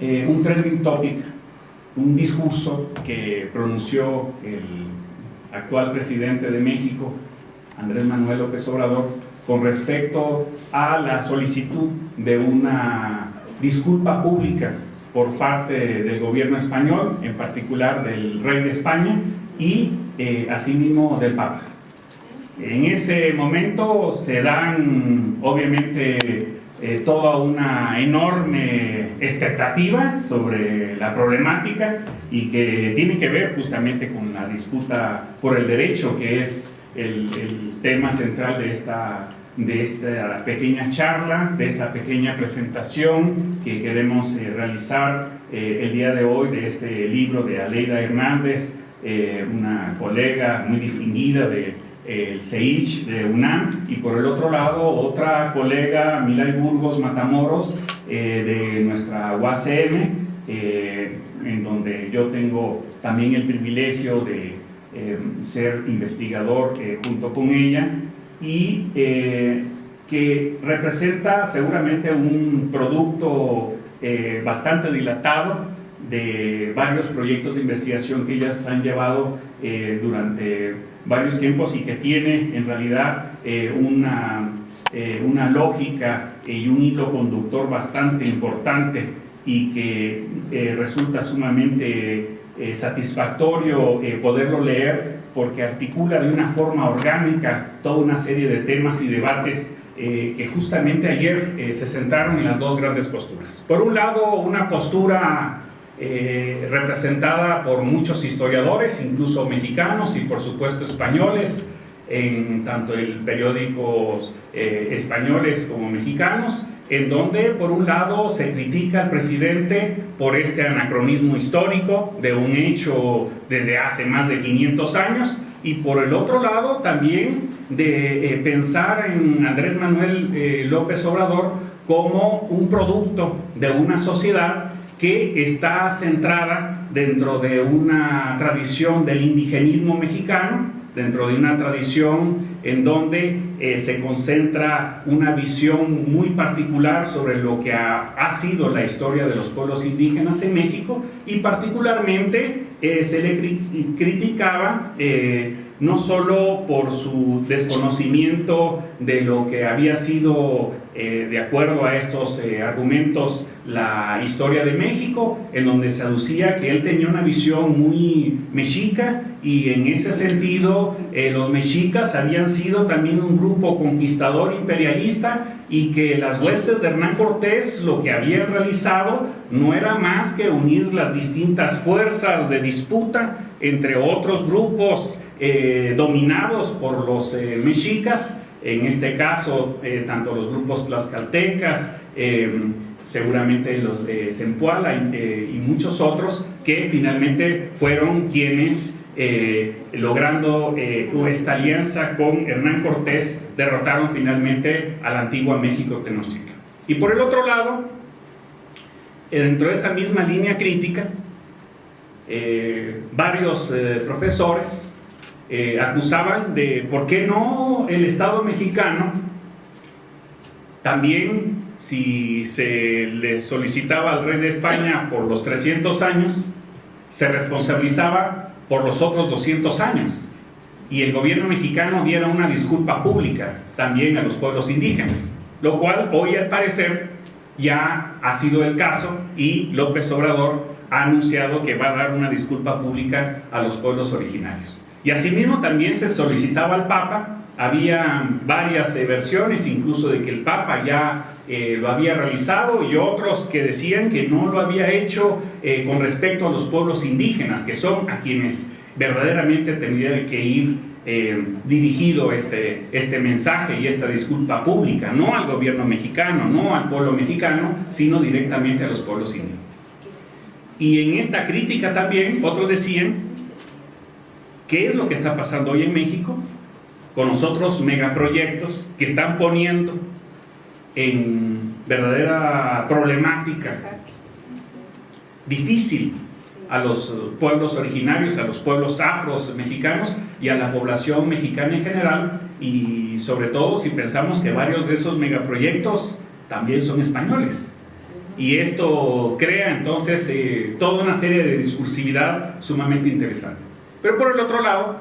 eh, un trending topic, un discurso que pronunció el actual presidente de México, Andrés Manuel López Obrador, con respecto a la solicitud de una disculpa pública por parte del gobierno español, en particular del rey de España y eh, asimismo del Papa. En ese momento se dan obviamente eh, toda una enorme expectativa sobre la problemática y que tiene que ver justamente con la disputa por el derecho que es el, tema central de esta, de esta pequeña charla, de esta pequeña presentación que queremos eh, realizar eh, el día de hoy de este libro de Aleida Hernández, una colega muy distinguida de el CEICH de UNAM y por el otro lado otra colega, Milay Burgos Matamoros, eh, de nuestra UACM, eh, en donde yo tengo también el privilegio de eh, ser investigador junto con ella y que representa seguramente un producto bastante dilatado de varios proyectos de investigación que ellas han llevado durante varios tiempos y que tiene en realidad eh, una, eh, una lógica y un hilo conductor bastante importante y que eh, resulta sumamente satisfactorio poderlo leer porque articula de una forma orgánica toda una serie de temas y debates que justamente ayer se centraron en las dos grandes posturas. Por un lado, una postura eh, representada por muchos historiadores, incluso mexicanos y por supuesto españoles, en tanto en periódicos eh, españoles como mexicanos, en donde por un lado se critica al presidente por este anacronismo histórico de un hecho desde hace más de 500 años, y por el otro lado también de eh, pensar en Andrés Manuel López Obrador como un producto de una sociedad que está centrada dentro de una tradición del indigenismo mexicano, dentro de una tradición en donde eh, se concentra una visión muy particular sobre lo que ha, sido la historia de los pueblos indígenas en México y particularmente eh, se le criticaba eh, no solo por su desconocimiento de lo que había sido, eh, de acuerdo a estos eh, argumentos, la historia de México, en donde se aducía que él tenía una visión muy mexica y en ese sentido eh, los mexicas habían sido también un grupo conquistador imperialista y que las huestes de Hernán Cortés lo que habían realizado no era más que unir las distintas fuerzas de disputa entre otros grupos eh, dominados por los eh, mexicas, en este caso eh, tanto los grupos tlaxcaltecas, seguramente los de Zempoala y, muchos otros que finalmente fueron quienes logrando esta alianza con Hernán Cortés derrotaron finalmente a la antigua México Tenochtitlan. Y por el otro lado, dentro de esa misma línea crítica, varios profesores eh, acusaban de por qué no el Estado mexicano también si se le solicitaba al rey de España por los 300 años, se responsabilizaba por los otros 200 años y el gobierno mexicano diera una disculpa pública también a los pueblos indígenas, lo cual hoy al parecer ya ha sido el caso y López Obrador ha anunciado que va a dar una disculpa pública a los pueblos originarios. Y asimismo también se solicitaba al Papa, había varias versiones incluso de que el Papa ya eh, lo había realizado y otros que decían que no lo había hecho eh, con respecto a los pueblos indígenas, que son a quienes verdaderamente tendría que ir eh, dirigido este, este mensaje y esta disculpa pública, no al gobierno mexicano, no al pueblo mexicano, sino directamente a los pueblos indígenas. Y en esta crítica también, otros decían ¿Qué es lo que está pasando hoy en México con los otros megaproyectos que están poniendo en verdadera problemática difícil a los pueblos originarios, a los pueblos afros mexicanos y a la población mexicana en general y sobre todo si pensamos que varios de esos megaproyectos también son españoles y esto crea entonces eh, toda una serie de discursividad sumamente interesante. Pero por el otro lado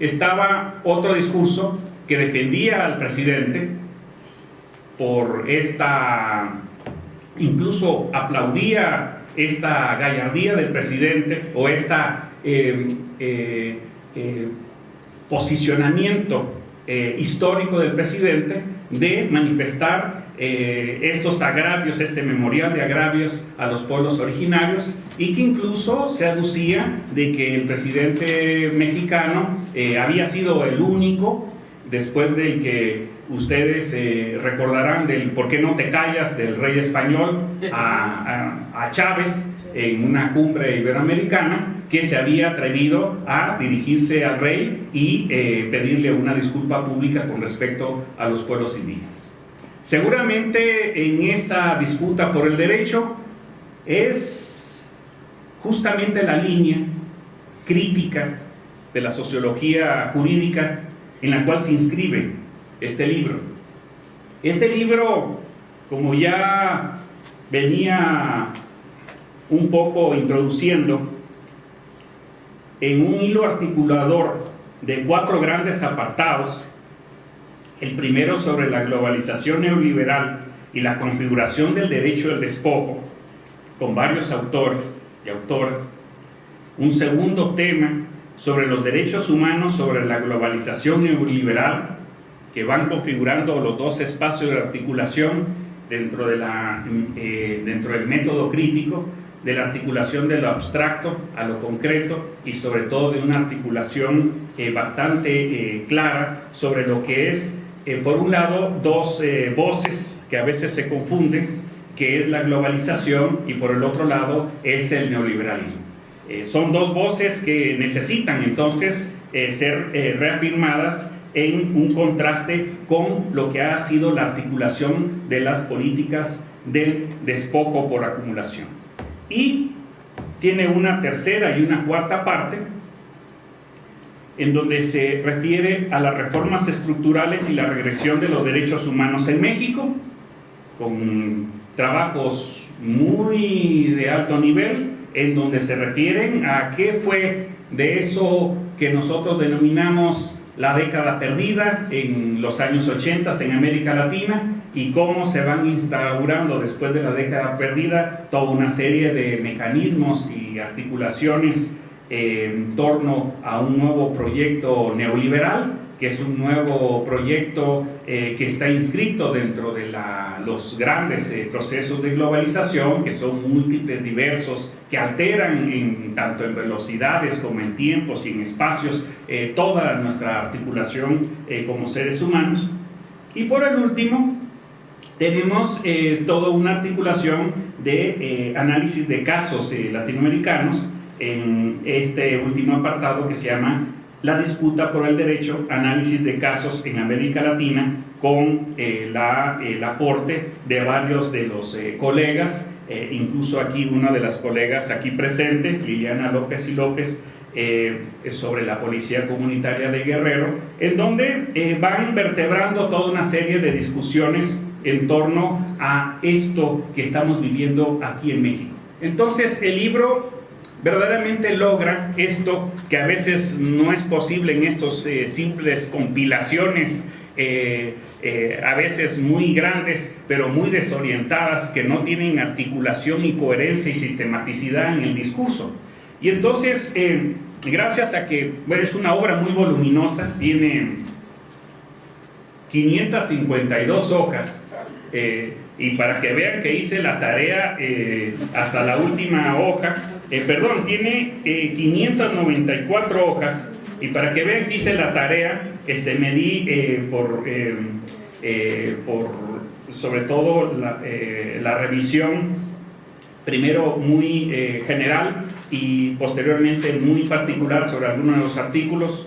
estaba otro discurso que defendía al presidente por esta, incluso aplaudía esta gallardía del presidente o esta eh, eh, posicionamiento histórico del presidente de manifestar eh, estos agravios, este memorial de agravios a los pueblos originarios y que incluso se aducía de que el presidente mexicano eh, había sido el único, después del que ustedes eh, recordarán del por qué no te callas del rey español a, Chávez en una cumbre iberoamericana, que se había atrevido a dirigirse al rey y pedirle una disculpa pública con respecto a los pueblos indígenas. Seguramente en esa disputa por el derecho es justamente la línea crítica de la sociología jurídica en la cual se inscribe este libro. Este libro, como ya venía un poco introduciendo, en un hilo articulador de cuatro grandes apartados, el primero sobre la globalización neoliberal y la configuración del derecho del despojo, con varios autores y autoras. Un segundo tema sobre los derechos humanos sobre la globalización neoliberal, que van configurando los dos espacios de articulación dentro, de la, eh, dentro del método crítico, de la articulación de lo abstracto a lo concreto y sobre todo de una articulación eh, bastante eh, clara sobre lo que es eh, por un lado, dos eh, voces que a veces se confunden, que es la globalización y por el otro lado es el neoliberalismo. Eh, son dos voces que necesitan entonces ser reafirmadas en un contraste con lo que ha sido la articulación de las políticas del despojo por acumulación. Y tiene una tercera y una cuarta parte en donde se refiere a las reformas estructurales y la regresión de los derechos humanos en México, con trabajos muy de alto nivel, en donde se refieren a qué fue de eso que nosotros denominamos la década perdida en los años 80 en América Latina y cómo se van instaurando después de la década perdida toda una serie de mecanismos y articulaciones en torno a un nuevo proyecto neoliberal, que es un nuevo proyecto eh, que está inscrito dentro de los grandes eh, procesos de globalización, que son múltiples, diversos, que alteran en, tanto en velocidades como en tiempos y en espacios eh, toda nuestra articulación como seres humanos. Y por el último, tenemos toda una articulación de análisis de casos latinoamericanos, en este último apartado que se llama la disputa por el derecho, análisis de casos en América Latina con eh, la, el aporte de varios de los eh, colegas, eh, incluso aquí una de las colegas aquí presente, Liliana López y López, sobre la policía comunitaria de Guerrero, en donde van vertebrando toda una serie de discusiones en torno a esto que estamos viviendo aquí en México. Entonces el libro verdaderamente logra esto que a veces no es posible en estos eh, simples compilaciones eh, eh, a veces muy grandes, pero muy desorientadas, que no tienen articulación y coherencia y sistematicidad en el discurso. Y entonces, gracias a que es una obra muy voluminosa, tiene 552 hojas, y para que vean que hice la tarea hasta la última hoja, eh, perdón, tiene 594 eh, hojas y para que vean que hice la tarea, este, me di eh, por, por, sobre todo la, la revisión, primero muy general y posteriormente muy particular sobre algunos de los artículos.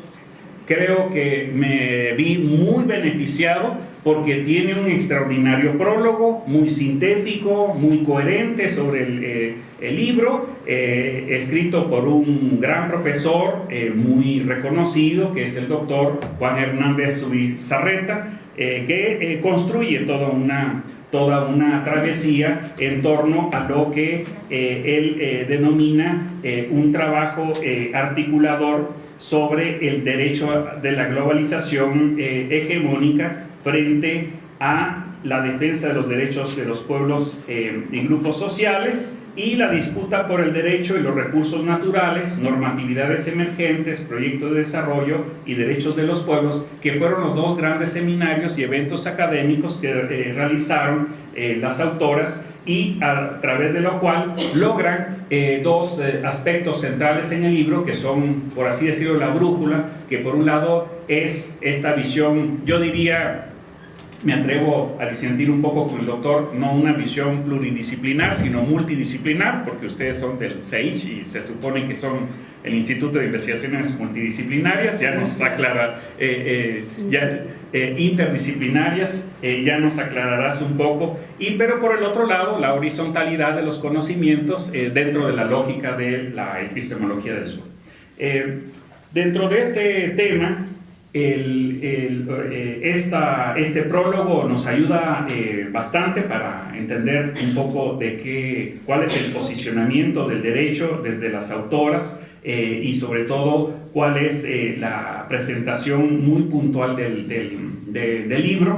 Creo que me vi muy beneficiado porque tiene un extraordinario prólogo, muy sintético, muy coherente sobre el, eh, libro, eh, escrito por un gran profesor eh, muy reconocido, que es el doctor Juan Hernández Subizarreta, que construye toda una, toda una travesía en torno a lo que él denomina un trabajo articulador sobre el derecho de la globalización hegemónica frente a la defensa de los derechos de los pueblos y grupos sociales y la disputa por el derecho y los recursos naturales, normatividades emergentes, proyectos de desarrollo y derechos de los pueblos, que fueron los dos grandes seminarios y eventos académicos que eh, realizaron eh, las autoras y a través de lo cual logran eh, dos aspectos centrales en el libro que son, por así decirlo, la brújula, que por un lado es esta visión, yo diría, me atrevo a disentir un poco con el doctor, no una visión pluridisciplinar, sino multidisciplinar, porque ustedes son del CEICH y se supone que son el Instituto de Investigaciones Multidisciplinarias, ya nos aclara, eh, eh, ya, eh, interdisciplinarias, ya nos aclararás un poco, y, pero por el otro lado, la horizontalidad de los conocimientos dentro de la lógica de la epistemología del sur. dentro de este tema, el, eh, esta, este prólogo nos ayuda eh, bastante para entender un poco de qué, cuál es el posicionamiento del derecho desde las autoras eh, y sobre todo cuál es la presentación muy puntual del, del, del libro.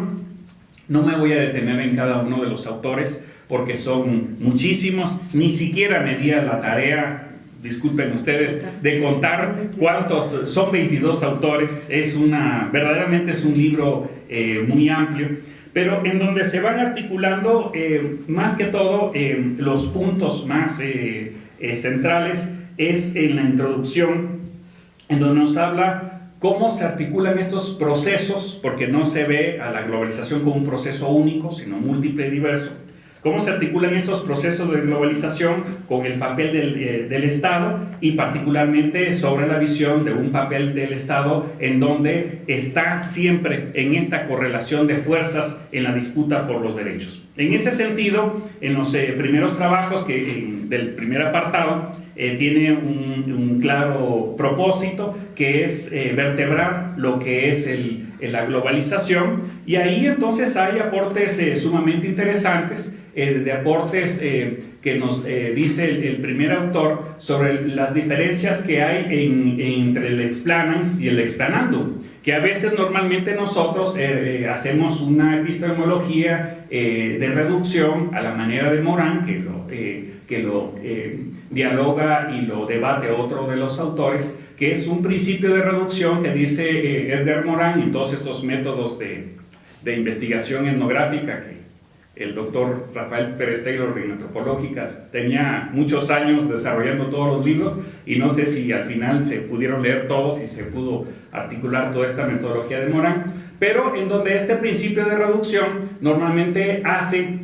No me voy a detener en cada uno de los autores porque son muchísimos, ni siquiera me di a la tarea disculpen ustedes, de contar cuántos, son 22 autores, es una, verdaderamente es un libro eh, muy amplio, pero en donde se van articulando eh, más que todo eh, los puntos más centrales es en la introducción, en donde nos habla cómo se articulan estos procesos, porque no se ve a la globalización como un proceso único, sino múltiple y diverso, cómo se articulan estos procesos de globalización con el papel eh, del, Estado y particularmente sobre la visión de un papel del Estado en donde está siempre en esta correlación de fuerzas en la disputa por los derechos. En ese sentido, en los eh, primeros trabajos que, del primer apartado, eh, tiene un, claro propósito que es vertebrar lo que es la globalización y ahí entonces hay aportes sumamente interesantes eh, desde aportes eh, que nos eh, dice el, primer autor sobre las diferencias que hay entre el explanans y el explanandum, que a veces normalmente nosotros hacemos una epistemología de reducción a la manera de Morán, que lo, que lo dialoga y lo debate otro de los autores, que es un principio de reducción que dice Edgar Morán y todos estos métodos de, de investigación etnográfica que el doctor Rafael Pérez Taylor de Antropológicas tenía muchos años desarrollando todos los libros y no sé si al final se pudieron leer todos y se pudo articular toda esta metodología de Morán, pero en donde este principio de reducción normalmente hace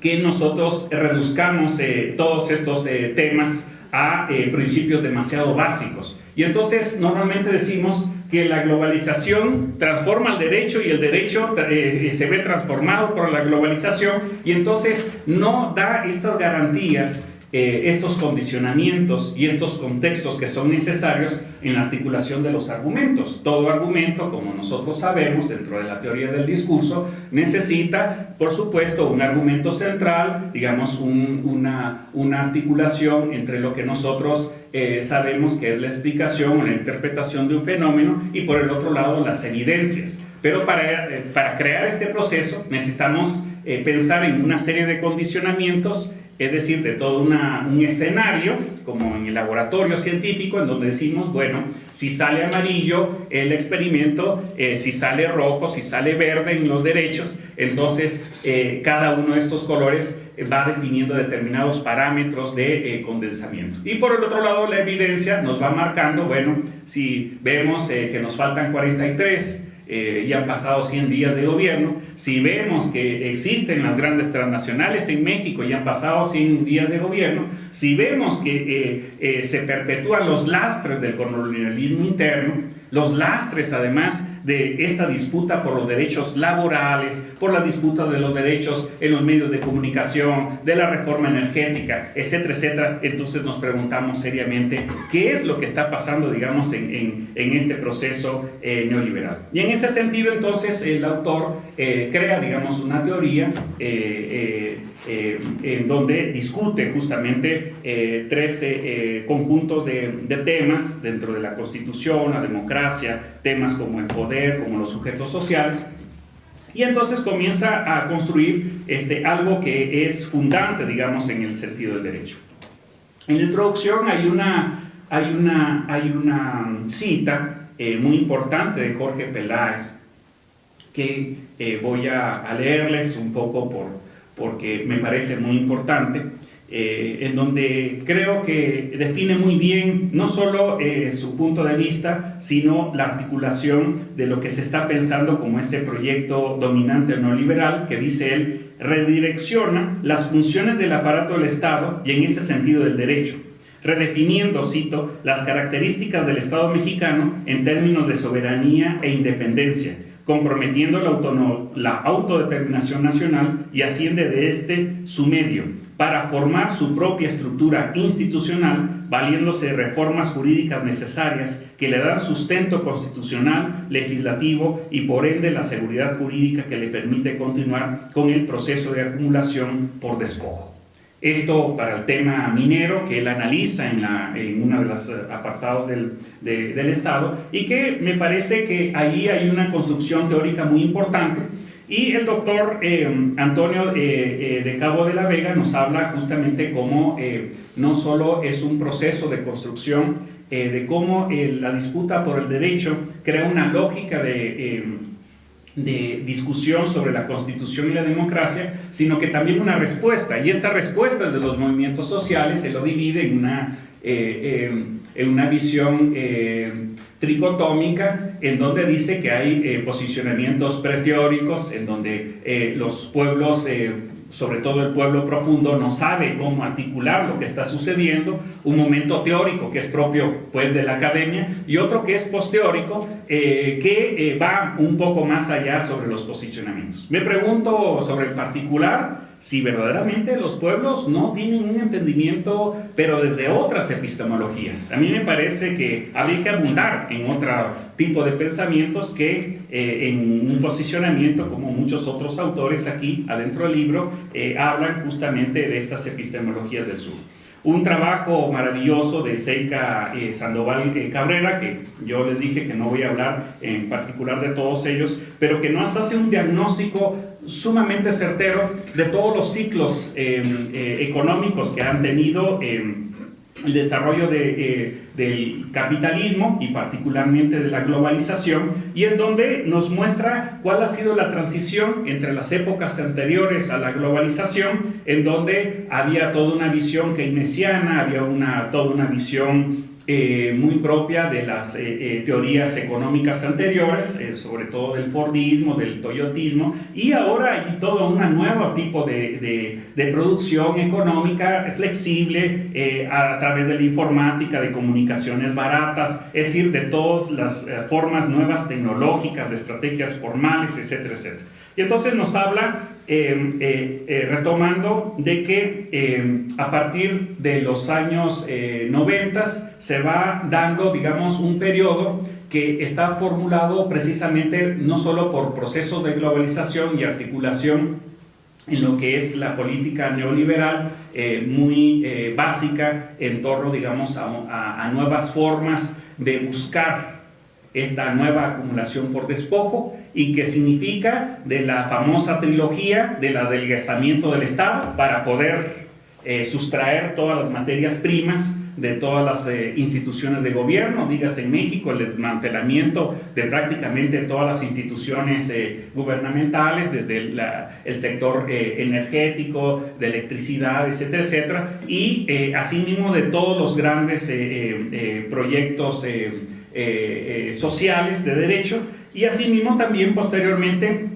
que nosotros reduzcamos eh, todos estos eh, temas a eh, principios demasiado básicos. Y entonces normalmente decimos que la globalización transforma el derecho y el derecho eh, se ve transformado por la globalización y entonces no da estas garantías eh, estos condicionamientos y estos contextos que son necesarios en la articulación de los argumentos. Todo argumento, como nosotros sabemos dentro de la teoría del discurso, necesita, por supuesto, un argumento central, digamos, una, una articulación entre lo que nosotros eh, sabemos que es la explicación o la interpretación de un fenómeno y por el otro lado las evidencias. Pero para, eh, para crear este proceso necesitamos pensar en una serie de condicionamientos es decir, de todo un escenario, como en el laboratorio científico, en donde decimos, bueno, si sale amarillo el experimento, eh, si sale rojo, si sale verde en los derechos, entonces eh, cada uno de estos colores va definiendo determinados parámetros de eh, condensamiento. Y por el otro lado, la evidencia nos va marcando, bueno, si vemos que nos faltan 43, eh, ya han pasado 100 días de gobierno, si vemos que existen las grandes transnacionales en México y han pasado 100 días de gobierno, si vemos que eh, eh, se perpetúan los lastres del colonialismo interno, los lastres además de esta disputa por los derechos laborales, por la disputa de los derechos en los medios de comunicación, de la reforma energética, etcétera, etcétera, entonces nos preguntamos seriamente qué es lo que está pasando, digamos, en, este proceso eh, neoliberal. Y en ese sentido, entonces, el autor crea, digamos, una teoría en donde discute justamente 13 conjuntos de, de temas dentro de la Constitución, la democracia, temas como el poder, como los sujetos sociales, y entonces comienza a construir este, algo que es fundante, digamos, en el sentido del derecho. En la introducción hay una, hay una, hay una cita eh, muy importante de Jorge Peláez que eh, voy a, a, leerles un poco por, porque me parece muy importante. Eh, en donde creo que define muy bien no solo eh, su punto de vista, sino la articulación de lo que se está pensando como ese proyecto dominante neoliberal que dice él redirecciona las funciones del aparato del Estado y en ese sentido del derecho, redefiniendo, cito, las características del Estado mexicano en términos de soberanía e independencia, comprometiendo la, autodeterminación nacional y asciende de este su medio, para formar su propia estructura institucional, valiéndose de reformas jurídicas necesarias que le dan sustento constitucional, legislativo y por ende la seguridad jurídica que le permite continuar con el proceso de acumulación por despojo. Esto para el tema minero que él analiza en, en uno de los apartados del, del Estado y que me parece que ahí hay una construcción teórica muy importante. Y el doctor eh, Antonio eh, eh, de Cabo de la Vega nos habla justamente cómo no solo es un proceso de construcción, de cómo la disputa por el derecho crea una lógica de, de discusión sobre la constitución y la democracia, sino que también una respuesta. Y esta respuesta de los movimientos sociales se lo divide en una en una visión eh, tricotómica en donde dice que hay eh, posicionamientos preteóricos, en donde eh, los pueblos, sobre todo el pueblo profundo, no sabe cómo articular lo que está sucediendo, un momento teórico que es propio pues, de la academia y otro que es posteórico que va un poco más allá sobre los posicionamientos. Me pregunto sobre el particular, si verdaderamente los pueblos no tienen un entendimiento, pero desde otras epistemologías. A mí me parece que habría que abundar en otro tipo de pensamientos que eh, en un posicionamiento, como muchos otros autores aquí adentro del libro, eh, hablan justamente de estas epistemologías del sur. Un trabajo maravilloso de Seika eh, Sandoval Cabrera, que yo les dije que no voy a hablar en particular de todos ellos, pero que nos hace un diagnóstico sumamente certero de todos los ciclos eh, eh, económicos que han tenido eh, el desarrollo del capitalismo y particularmente de la globalización y en donde nos muestra cuál ha sido la transición entre las épocas anteriores a la globalización en donde había toda una visión keynesiana, había una, toda una visión eh, muy propia de las eh, eh, teorías económicas anteriores, sobre todo del Fordismo, del Toyotismo, y ahora hay todo un nuevo tipo de, de, producción económica flexible a través de la informática, de comunicaciones baratas, es decir, de todas las formas nuevas tecnológicas, de estrategias formales, etcétera, etcétera. Y entonces nos habla, eh, eh, eh, retomando, de que a partir de los años 90 se va dando, digamos, un periodo que está formulado precisamente no solo por procesos de globalización y articulación en lo que es la política neoliberal muy básica en torno, digamos, a, a nuevas formas de buscar esta nueva acumulación por despojo y que significa de la famosa trilogía del adelgazamiento del Estado para poder eh, sustraer todas las materias primas de todas las eh, instituciones de gobierno, digas en México, el desmantelamiento de prácticamente todas las instituciones eh, gubernamentales, desde el sector energético, de electricidad, etcétera, etcétera, y asimismo de todos los grandes proyectos sociales de derecho y asimismo también posteriormente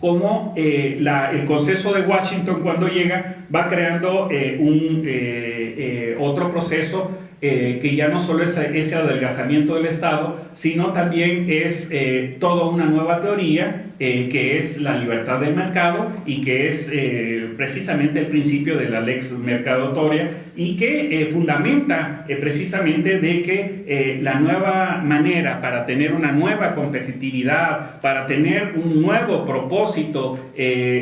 como eh, el consenso de Washington cuando llega va creando eh, un, eh, otro proceso que ya no solo es ese adelgazamiento del Estado, sino también es toda una nueva teoría eh, que es la libertad del mercado y que es eh, precisamente el principio de la lex mercadotoria y que eh, fundamenta precisamente de que la nueva manera para tener una nueva competitividad, para tener un nuevo propósito,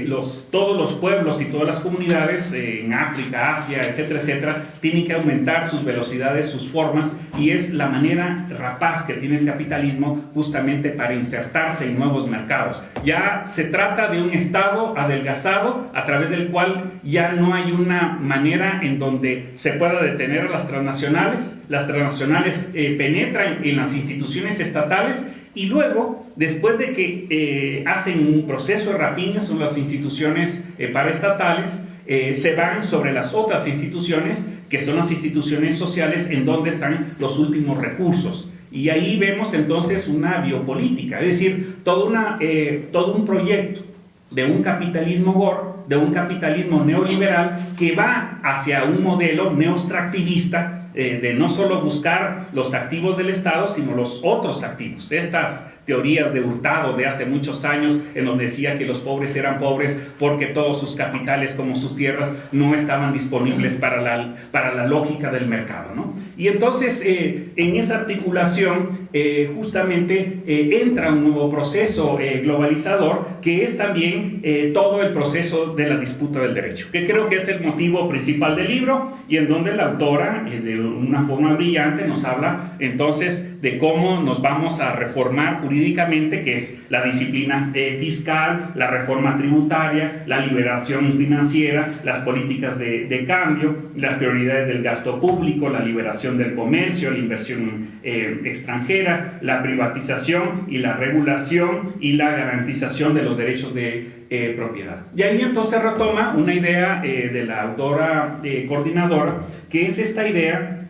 los, todos los pueblos y todas las comunidades en África, Asia, etcétera, etcétera, tienen que aumentar sus velocidades, sus formas y es la manera rapaz que tiene el capitalismo justamente para insertarse en nuevos mercados. Ya se trata de un Estado adelgazado a través del cual ya no hay una manera en donde se pueda detener a las transnacionales. Las transnacionales eh, penetran en las instituciones estatales y luego, después de que eh, hacen un proceso de rapiña son las instituciones eh, paraestatales, se van sobre las otras instituciones, que son las instituciones sociales en donde están los últimos recursos. Y ahí vemos entonces una biopolítica, es decir, todo, una, eh, todo un proyecto de un capitalismo gore, de un capitalismo neoliberal que va hacia un modelo neoextractivista eh, de no solo buscar los activos del Estado, sino los otros activos. Estas teorías de Hurtado de hace muchos años, en donde decía que los pobres eran pobres porque todos sus capitales como sus tierras no estaban disponibles para la, para la lógica del mercado. ¿no? Y entonces eh, en esa articulación eh, justamente eh, entra un nuevo proceso globalizador que es también todo el proceso de la disputa del derecho, que creo que es el motivo principal del libro y en donde la autora de una forma brillante nos habla entonces de cómo nos vamos a reformar jurídicamente que es la disciplina eh, fiscal, la reforma tributaria, la liberación financiera, las políticas de, cambio, las prioridades del gasto público, la liberación del comercio, la inversión eh, extranjera, la privatización y la regulación y la garantización de los derechos de eh, propiedad. Y ahí entonces retoma una idea de la autora coordinadora, que es esta idea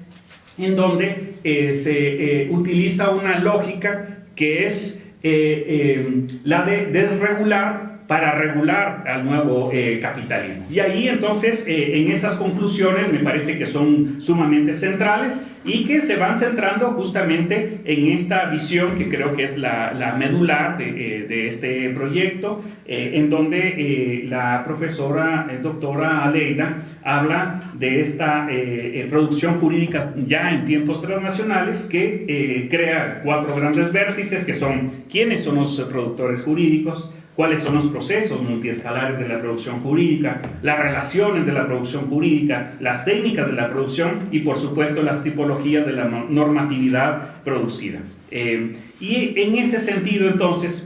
en donde se utiliza una lógica que es eh, eh, la de desregular para regular al nuevo eh, capitalismo. Y ahí entonces, eh, en esas conclusiones me parece que son sumamente centrales y que se van centrando justamente en esta visión que creo que es la, la medular de, eh, de, este proyecto, en donde la profesora doctora Aleida habla de esta producción jurídica ya en tiempos transnacionales que crea cuatro grandes vértices que son quiénes son los productores jurídicos, cuáles son los procesos multiescalares de la producción jurídica, las relaciones de la producción jurídica, las técnicas de la producción y por supuesto las tipologías de la normatividad producida. Eh, y en ese sentido entonces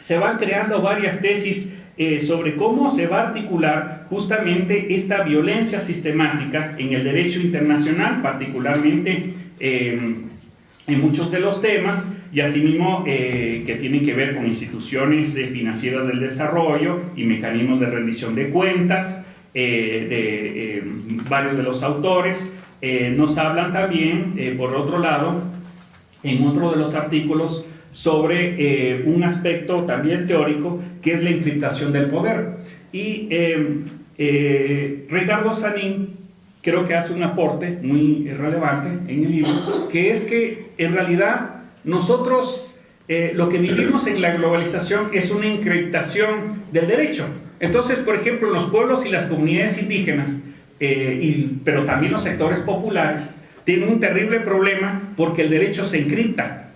se van creando varias tesis eh, sobre cómo se va a articular justamente esta violencia sistemática en el derecho internacional, particularmente eh, en muchos de los temas, y asimismo eh, que tienen que ver con instituciones eh, financieras del desarrollo y mecanismos de rendición de cuentas eh, de varios de los autores. nos hablan también, por otro lado, en otro de los artículos, sobre un aspecto también teórico que es la encriptación del poder. Y Ricardo Sanín creo que hace un aporte muy relevante en el libro, que es que en realidad nosotros eh, lo que vivimos en la globalización es una encriptación del derecho. Entonces, por ejemplo, los pueblos y las comunidades indígenas, eh, pero también los sectores populares, tienen un terrible problema porque el derecho se encripta.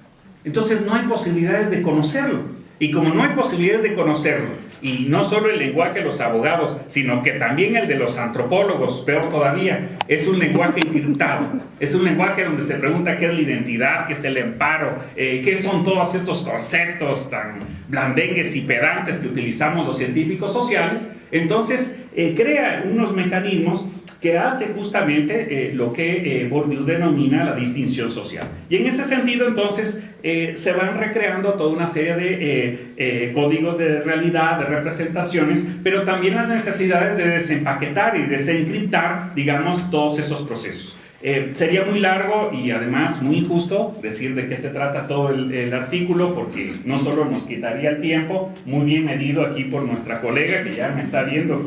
Entonces no hay posibilidades de conocerlo. Y como no hay posibilidades de conocerlo, y no solo el lenguaje de los abogados, sino que también el de los antropólogos, peor todavía, es un lenguaje encriptado. Es un lenguaje donde se pregunta qué es la identidad, qué es el amparo, eh, qué son todos estos conceptos tan blandengues y pedantes que utilizamos los científicos sociales. Entonces, eh, crea unos mecanismos que hace justamente eh, lo que Bourdieu denomina la distinción social. Y en ese sentido, entonces, se van recreando toda una serie de códigos de realidad, de representaciones, pero también las necesidades de desempaquetar y desencriptar, digamos, todos esos procesos. Eh, sería muy largo y además muy injusto decir de qué se trata todo el, artículo porque no solo nos quitaría el tiempo, muy bien medido aquí por nuestra colega que ya me está viendo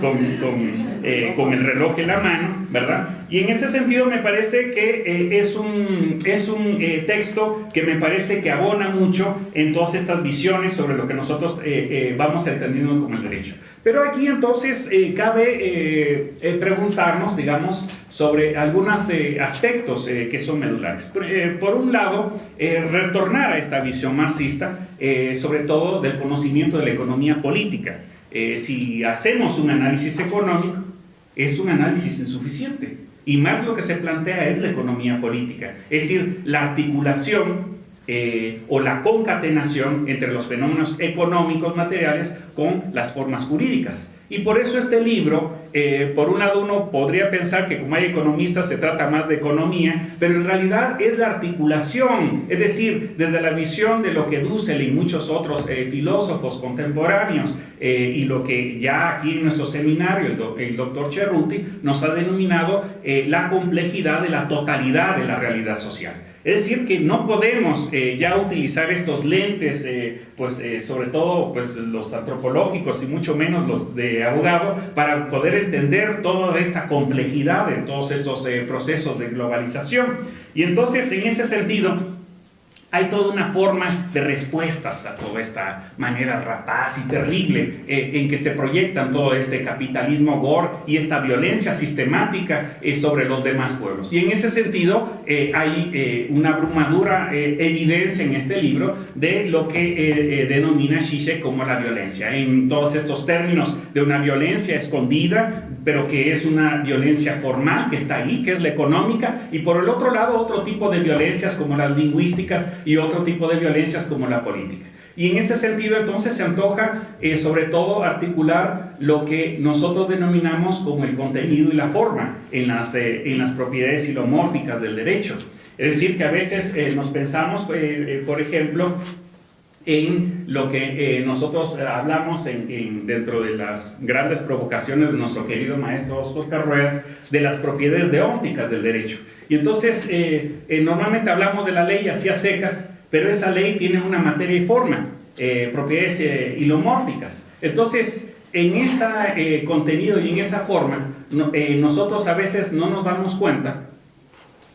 con, eh, el reloj en la mano, ¿verdad? Y en ese sentido me parece que eh, es un, es un texto que me parece que abona mucho en todas estas visiones sobre lo que nosotros vamos entendiendo como el derecho. Pero aquí entonces cabe preguntarnos, digamos, sobre algunos eh, aspectos eh, que son medulares. Eh, por un lado, retornar a esta visión marxista, sobre todo del conocimiento de la economía política. si hacemos un análisis económico, es un análisis insuficiente. Y más lo que se plantea es la economía política, es decir, la articulación o la concatenación entre los fenómenos económicos materiales con las formas jurídicas. Y por eso este libro, eh, por un lado uno podría pensar que como hay economistas se trata más de economía, pero en realidad es la articulación, es decir, desde la visión de lo que Dussel y muchos otros eh, filósofos contemporáneos eh, y lo que ya aquí en nuestro seminario el, el doctor Cerruti nos ha denominado la complejidad de la totalidad de la realidad social. Es decir, que no podemos eh, ya utilizar estos lentes, eh, pues eh, sobre todo pues, los antropológicos y mucho menos los de abogado, para poder entender toda esta complejidad de todos estos procesos de globalización. Y entonces, en ese sentido, hay toda una forma de respuestas a toda esta manera rapaz y terrible eh, en que se proyectan todo este capitalismo gore y esta violencia sistemática eh, sobre los demás pueblos. Y en ese sentido eh, hay una abrumadora evidencia en este libro de lo que denomina Shishe como la violencia, en todos estos términos de una violencia escondida, pero que es una violencia formal que está ahí, que es la económica, y por el otro lado otro tipo de violencias como las lingüísticas y otro tipo de violencias como la política. Y en ese sentido entonces se antoja eh, sobre todo articular lo que nosotros denominamos como el contenido y la forma en las, eh, en las propiedades silomórficas del derecho. Es decir, que a veces eh, nos pensamos, por ejemplo, en lo que nosotros hablamos en, dentro de las grandes provocaciones de nuestro querido maestro Oscar Ruedas, de las propiedades deónticas del derecho. Y entonces, eh, eh, normalmente hablamos de la ley así a secas, pero esa ley tiene una materia y forma, eh, propiedades hilomórficas. Entonces, en ese contenido y en esa forma, nosotros a veces no nos damos cuenta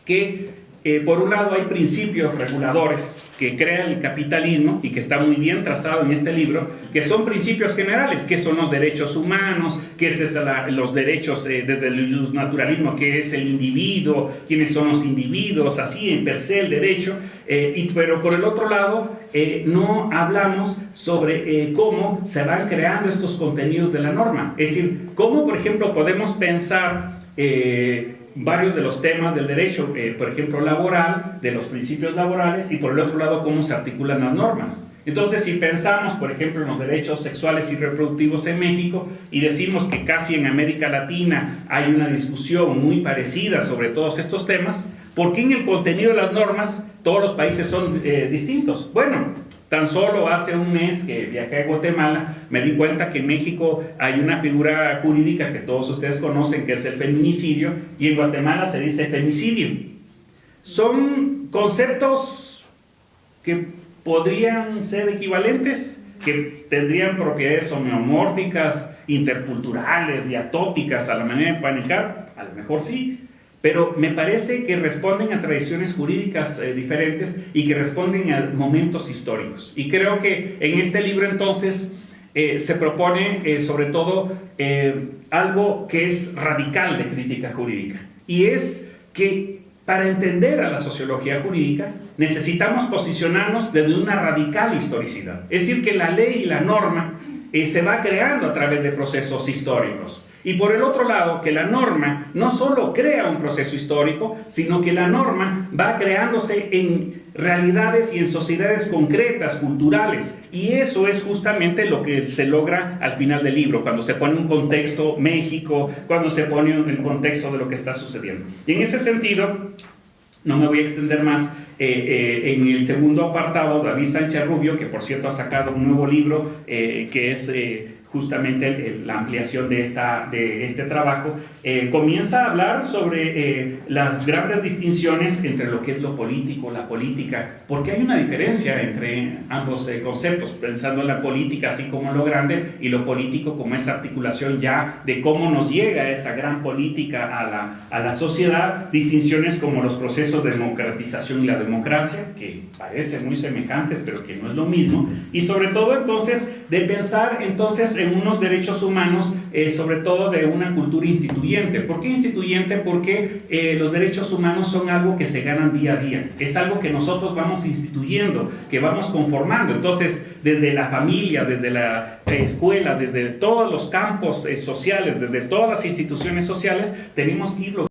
que, por un lado, hay principios reguladores que crea el capitalismo y que está muy bien trazado en este libro, que son principios generales, que son los derechos humanos, que es los derechos eh, desde el naturalismo, que es el individuo, quiénes son los individuos, así en per se el derecho, eh, y, pero por el otro lado eh, no hablamos sobre cómo se van creando estos contenidos de la norma, es decir, cómo por ejemplo podemos pensar varios de los temas del derecho, eh, por ejemplo, laboral, de los principios laborales, y por el otro lado, cómo se articulan las normas. Entonces, si pensamos, por ejemplo, en los derechos sexuales y reproductivos en México y decimos que casi en América Latina hay una discusión muy parecida sobre todos estos temas, ¿por qué en el contenido de las normas todos los países son eh, distintos? Bueno, Tan solo hace un mes que viajé a Guatemala, me di cuenta que en México hay una figura jurídica que todos ustedes conocen, que es el feminicidio, y en Guatemala se dice femicidio. Son conceptos que podrían ser equivalentes, que tendrían propiedades homeomórficas, interculturales, diatópicas a la manera de panicar, a lo mejor sí, pero me parece que responden a tradiciones jurídicas eh, diferentes y que responden a momentos históricos. Y creo que en este libro entonces eh, se propone eh, sobre todo algo que es radical de crítica jurídica y es que para entender a la sociología jurídica necesitamos posicionarnos desde una radical historicidad. Es decir, que la ley y la norma se va creando a través de procesos históricos. Y por el otro lado, que la norma no solo crea un proceso histórico, sino que la norma va creándose en realidades y en sociedades concretas, culturales. Y eso es justamente lo que se logra al final del libro, cuando se pone un contexto México, cuando se pone el contexto de lo que está sucediendo. Y en ese sentido, no me voy a extender más, eh, eh, en el segundo apartado, David Sánchez Rubio, que por cierto ha sacado un nuevo libro, eh, que es justamente el- la ampliación de, esta, de este trabajo, eh, comienza a hablar sobre eh, las grandes distinciones entre lo que es lo político, la política, porque hay una diferencia entre ambos eh, conceptos, pensando en la política así como lo grande y lo político como esa articulación ya de cómo nos llega esa gran política a la, a la sociedad, distinciones como los procesos de democratización y la democracia, que parecen muy semejantes, pero que no es lo mismo, y sobre todo entonces de pensar entonces en unos derechos humanos, eh, sobre todo de una cultura instituyente. ¿Por qué instituyente? Porque eh, los derechos humanos son algo que se ganan día a día, es algo que nosotros vamos instituyendo, que vamos conformando. Entonces, desde la familia, desde la eh, escuela, desde todos los campos eh, sociales, desde todas las instituciones sociales, tenemos que irlo